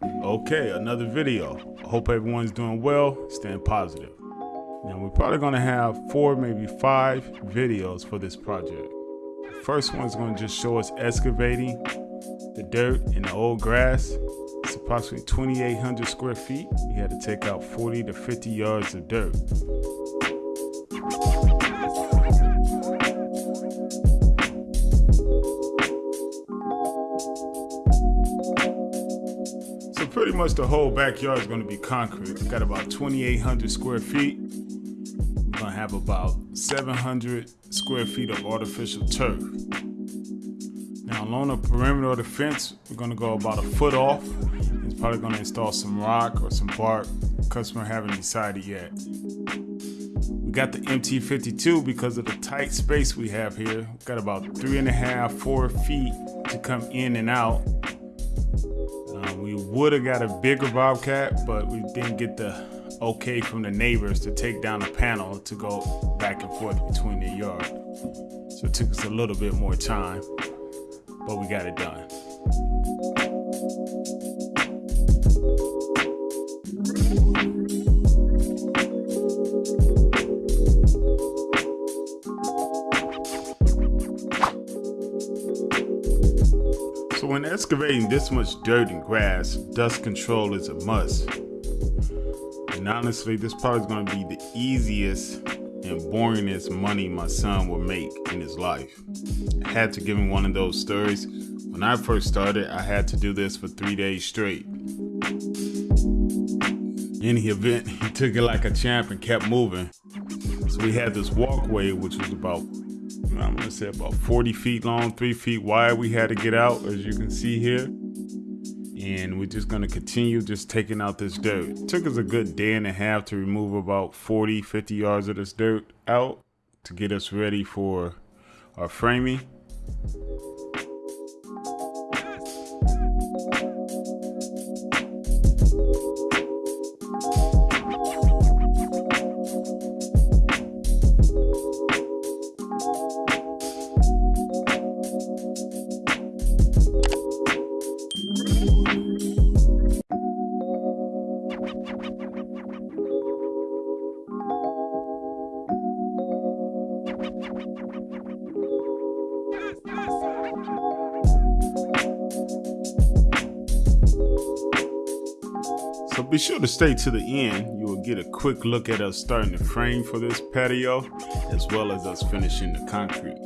Okay, another video. I hope everyone's doing well, staying positive. Now we're probably gonna have four, maybe five videos for this project. The first one's gonna just show us excavating the dirt and the old grass. It's approximately 2,800 square feet. We had to take out 40 to 50 yards of dirt. Much the whole backyard is going to be concrete. We got about 2,800 square feet. We're going to have about 700 square feet of artificial turf. Now along the perimeter of the fence, we're going to go about a foot off. It's probably going to install some rock or some bark. Customer haven't decided yet. We got the MT52 because of the tight space we have here. We've got about three and a half, four feet to come in and out. Uh, we would have got a bigger Bobcat, but we didn't get the okay from the neighbors to take down the panel to go back and forth between their yard. So it took us a little bit more time, but we got it done. So when excavating this much dirt and grass, dust control is a must. And honestly, this probably is going to be the easiest and boringest money my son will make in his life. I had to give him one of those stories. When I first started, I had to do this for three days straight. In the event, he took it like a champ and kept moving. So we had this walkway, which was about I'm gonna say about 40 feet long, three feet wide. We had to get out, as you can see here. And we're just gonna continue just taking out this dirt. It took us a good day and a half to remove about 40, 50 yards of this dirt out to get us ready for our framing. So be sure to stay to the end. You will get a quick look at us starting the frame for this patio, as well as us finishing the concrete.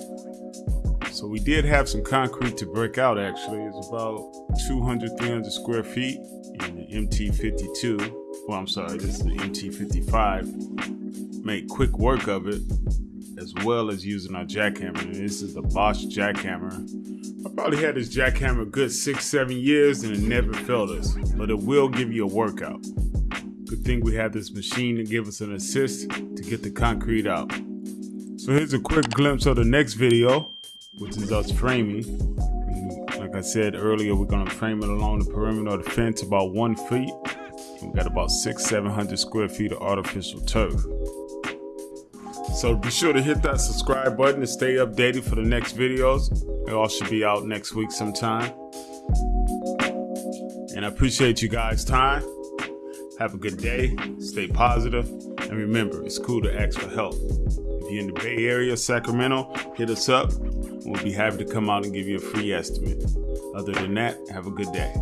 So we did have some concrete to break out actually. It's about 200, 300 square feet in the MT52. Well, I'm sorry, this is the MT55. Made quick work of it, as well as using our jackhammer. And this is the Bosch jackhammer. I probably had this jackhammer good six, seven years and it never failed us, but it will give you a workout. Good thing we have this machine to give us an assist to get the concrete out. So here's a quick glimpse of the next video, which is us framing. Like I said earlier, we're gonna frame it along the perimeter of the fence about one feet. We got about six, 700 square feet of artificial turf. So be sure to hit that subscribe button to stay updated for the next videos. They all should be out next week sometime. And I appreciate you guys' time. Have a good day, stay positive, and remember, it's cool to ask for help. If you're in the Bay Area, Sacramento, hit us up. We'll be happy to come out and give you a free estimate. Other than that, have a good day.